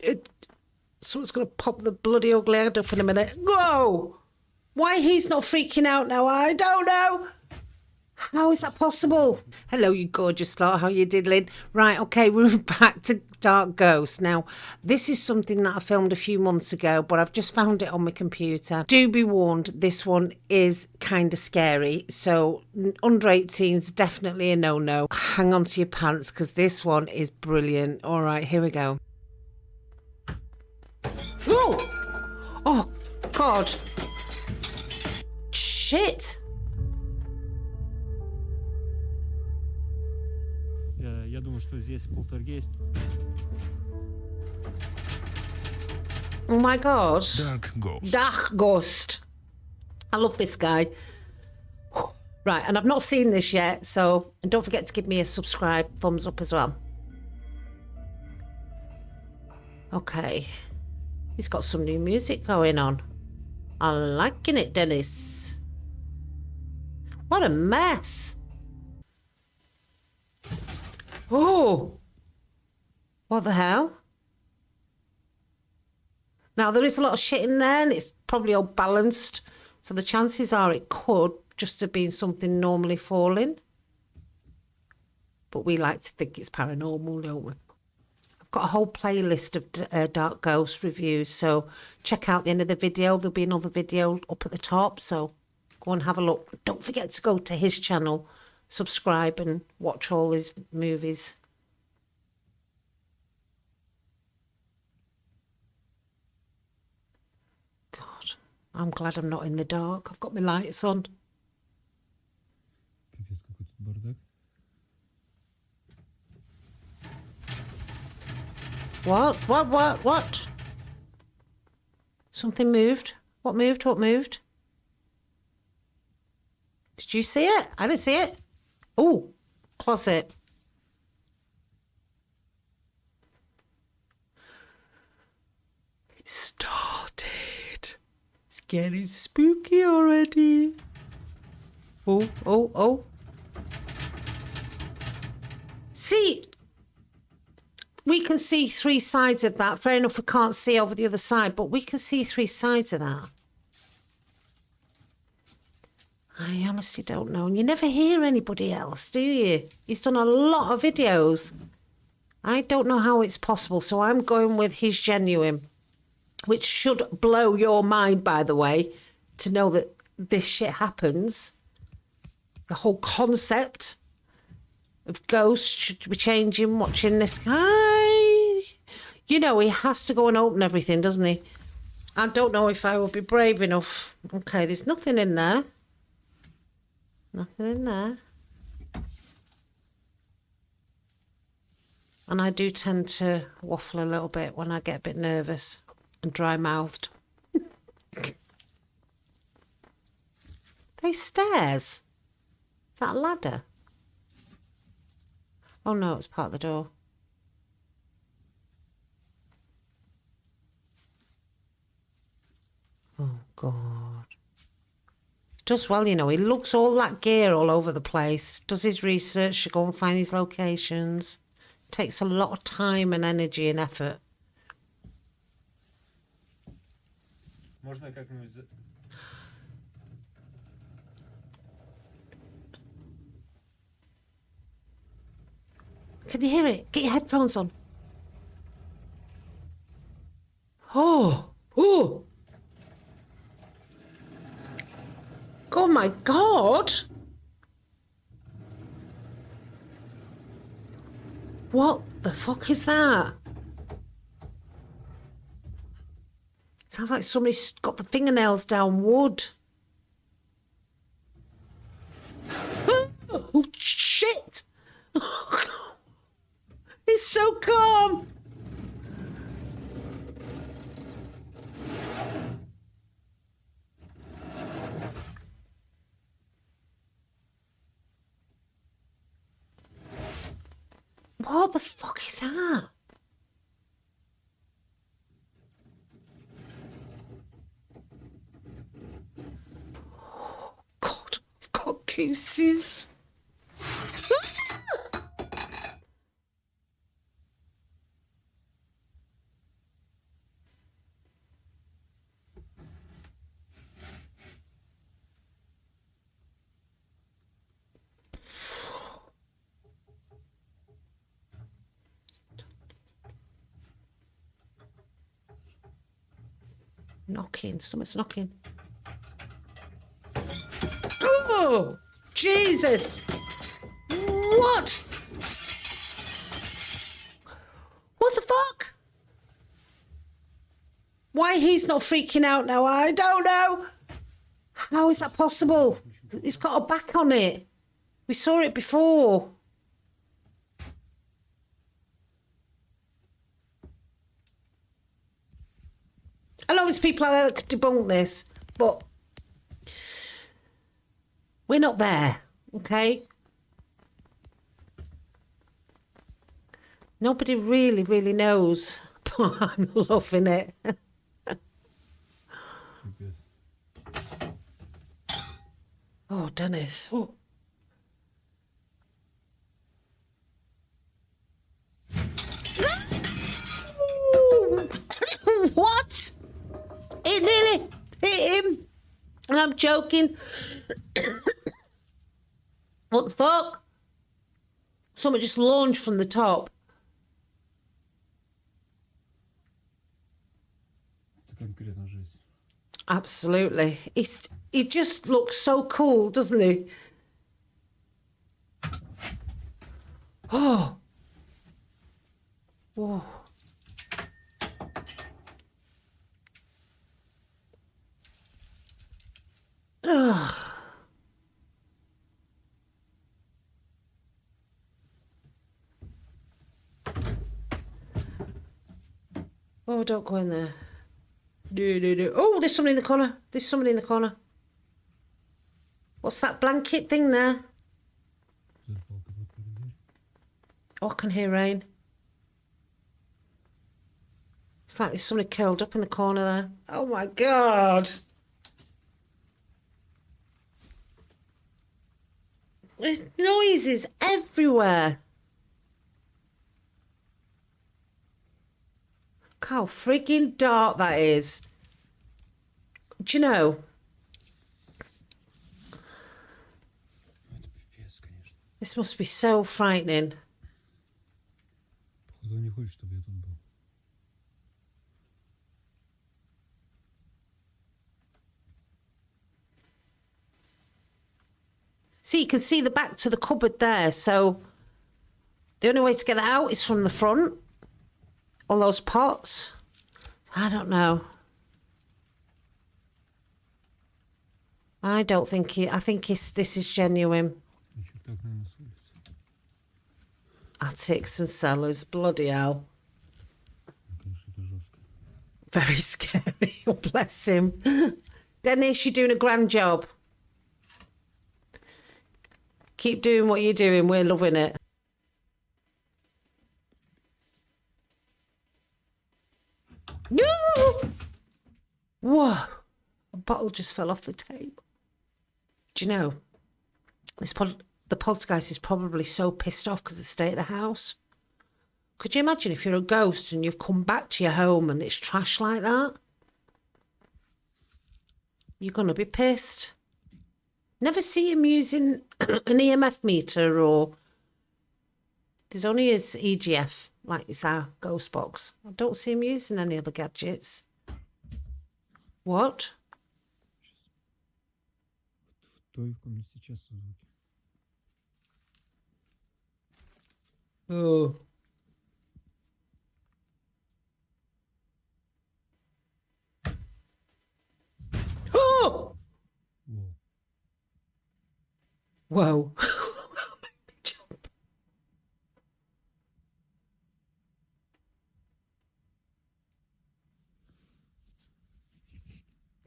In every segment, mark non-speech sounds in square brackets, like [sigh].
it, someone's going to pop the bloody ugly head up in a minute. Whoa! Why he's not freaking out now, I don't know. How is that possible? Hello, you gorgeous lot. How you diddling? Right, okay, [laughs] we're back to Dark Ghost. Now, this is something that I filmed a few months ago, but I've just found it on my computer. Do be warned, this one is kind of scary. So, under 18s, definitely a no-no. Hang on to your pants, because this one is brilliant. All right, here we go. God. Shit! Я думаю, что здесь полтергейст. Oh my god. Dark Ghost. Dark Ghost. I love this guy. Right, and I've not seen this yet, so and don't forget to give me a subscribe, thumbs up as well. Okay. He's got some new music going on. I'm liking it, Dennis. What a mess. Oh! What the hell? Now, there is a lot of shit in there and it's probably all balanced. So the chances are it could just have been something normally falling. But we like to think it's paranormal, don't we? Got a whole playlist of uh, Dark Ghost reviews. So check out the end of the video. There'll be another video up at the top. So go and have a look. Don't forget to go to his channel subscribe and watch all his movies. God, I'm glad I'm not in the dark. I've got my lights on. What? What? What? What? Something moved. What moved? What moved? Did you see it? I didn't see it. Oh, closet. It started. It's getting spooky already. Oh, oh, oh. See, we can see three sides of that. Fair enough, we can't see over the other side, but we can see three sides of that. I honestly don't know. And you never hear anybody else, do you? He's done a lot of videos. I don't know how it's possible, so I'm going with his genuine, which should blow your mind, by the way, to know that this shit happens. The whole concept of ghosts should be changing, watching this guy. You know, he has to go and open everything, doesn't he? I don't know if I will be brave enough. Okay, there's nothing in there. Nothing in there. And I do tend to waffle a little bit when I get a bit nervous and dry mouthed. they stairs. Is that a ladder? Oh no, it's part of the door. God does well, you know. He looks all that gear all over the place, does his research to go and find his locations. Takes a lot of time and energy and effort. Can you hear it? Get your headphones on. Oh, oh. Oh my god! What the fuck is that? Sounds like somebody's got the fingernails down wood. Oh, shit! it's so calm! What the fuck is that? Oh, God, I've got gooses. Knocking. Someone's knocking. Oh, Jesus! What? What the fuck? Why he's not freaking out now, I don't know. How is that possible? It's got a back on it. We saw it before. I know there's people out there that could debunk this, but we're not there, okay? Nobody really, really knows, [laughs] but I'm loving it. [laughs] oh, Dennis. Oh. [gasps] what? It nearly hit him. And I'm joking. [coughs] what the fuck? Someone just launched from the top. Absolutely. He's, he just looks so cool, doesn't he? [gasps] Oh. Whoa. [sighs] Oh, don't go in there. Do, do, do. Oh, there's somebody in the corner. There's somebody in the corner. What's that blanket thing there? Oh, I can hear rain. It's like there's somebody curled up in the corner there. Oh my god! There's noises everywhere. Look how freaking dark that is. Do you know? This must be so frightening. See, you can see the back to the cupboard there. So the only way to get that out is from the front. All those pots. I don't know. I don't think he, I think this is genuine. Attics and cellars, bloody hell. Very [laughs] scary. Bless him. Dennis, you're doing a grand job. Keep doing what you're doing. We're loving it. Whoa! A bottle just fell off the table. Do you know? This pod, the poltergeist is probably so pissed off because of the state of the house. Could you imagine if you're a ghost and you've come back to your home and it's trash like that? You're going to be pissed. Never see him using [clears throat] an EMF meter or there's only his EGF, like it's our ghost box. I don't see him using any other gadgets. What? Oh. Whoa. [laughs]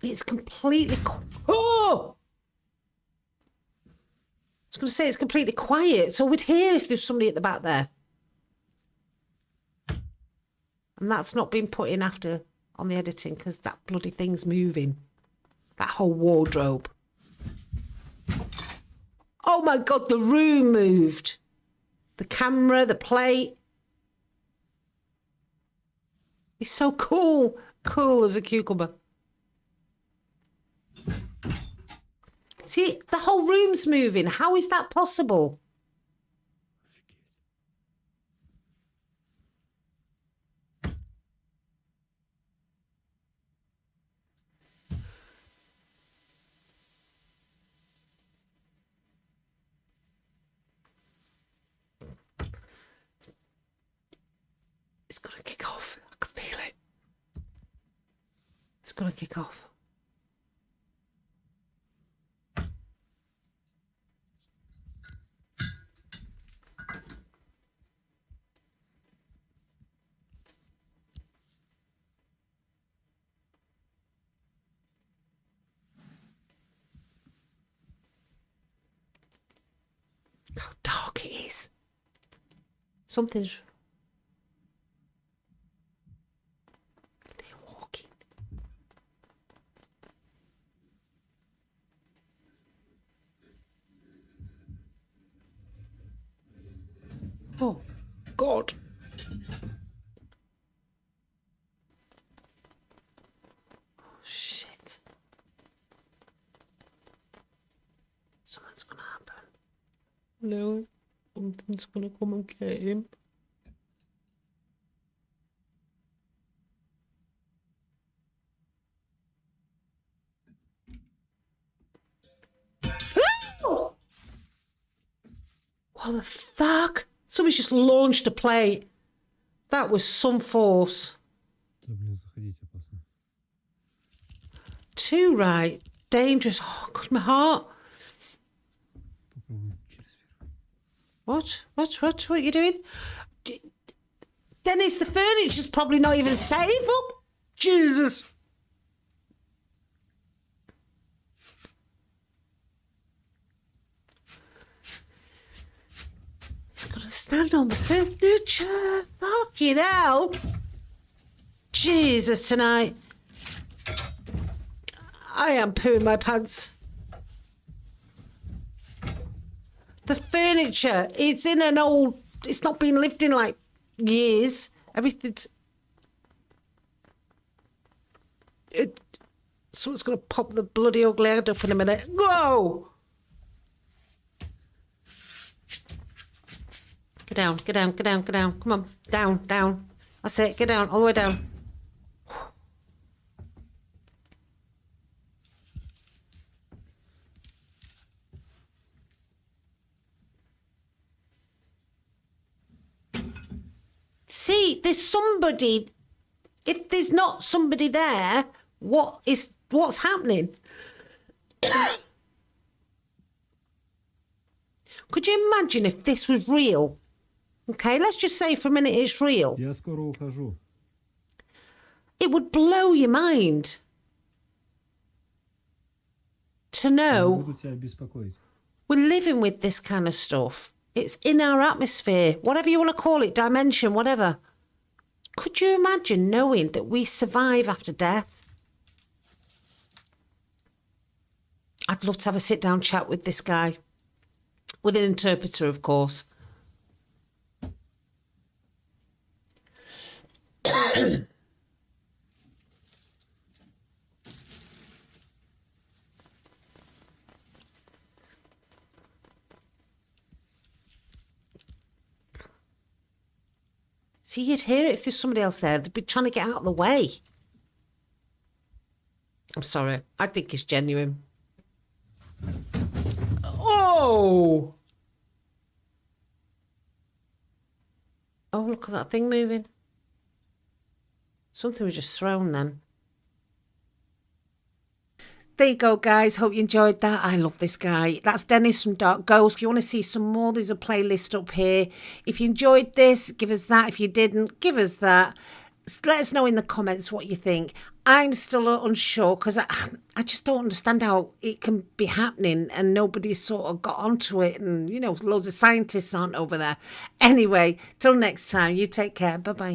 it's completely. Oh! I was going to say it's completely quiet, so we'd hear if there's somebody at the back there. And that's not been put in after on the editing because that bloody thing's moving. That whole wardrobe. Oh my god, the room moved. The camera, the plate. He's so cool. Cool as a cucumber. See, the whole room's moving. How is that possible? Kick off. How dark it is. Something's. God. Oh, shit. Something's gonna happen. No, something's gonna come and get him. What the fuck? Somebody's just launched a plate. That was some force. Too right. Dangerous. Oh, God, my heart. What? What? What? What are you doing? Dennis, the furniture's probably not even safe. Oh, Jesus. Stand on the furniture. Fucking hell. Jesus, tonight. I am pooing my pants. The furniture, it's in an old, it's not been lived in like years. Everything's. It, someone's going to pop the bloody ugly head up in a minute. Whoa! Get down, get down, get down, get down. Come on, down, down. That's it, get down, all the way down. See, there's somebody. If there's not somebody there, what is what's happening? [coughs] Could you imagine if this was real? Okay, let's just say for a minute it's real. Я скоро ухожу. It would blow your mind to Не know буду тебя беспокоить. we're living with this kind of stuff. It's in our atmosphere, whatever you want to call it, dimension, whatever. Could you imagine knowing that we survive after death? I'd love to have a sit down chat with this guy, with an interpreter, of course. [coughs] See, you'd hear it if there's somebody else there. They'd be trying to get out of the way. I'm sorry. I think it's genuine. Oh! Oh, look at that thing moving. Something was just thrown then. There you go, guys. Hope you enjoyed that. I love this guy. That's Dennis from Dark Ghost. If you want to see some more, there's a playlist up here. If you enjoyed this, give us that. If you didn't, give us that. Let us know in the comments what you think. I'm still unsure because I, [sighs] I just don't understand how it can be happening and nobody's sort of got onto it. And, you know, loads of scientists aren't over there. Anyway, till next time, you take care. Bye bye.